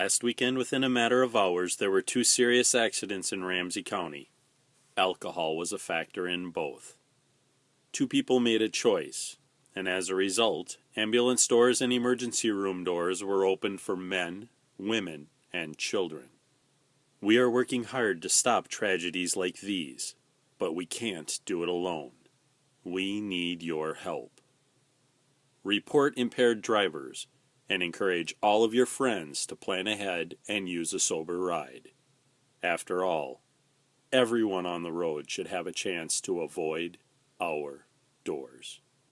Last weekend, within a matter of hours, there were two serious accidents in Ramsey County. Alcohol was a factor in both. Two people made a choice, and as a result, ambulance doors and emergency room doors were opened for men, women, and children. We are working hard to stop tragedies like these, but we can't do it alone. We need your help. Report impaired drivers and encourage all of your friends to plan ahead and use a sober ride. After all, everyone on the road should have a chance to avoid our doors.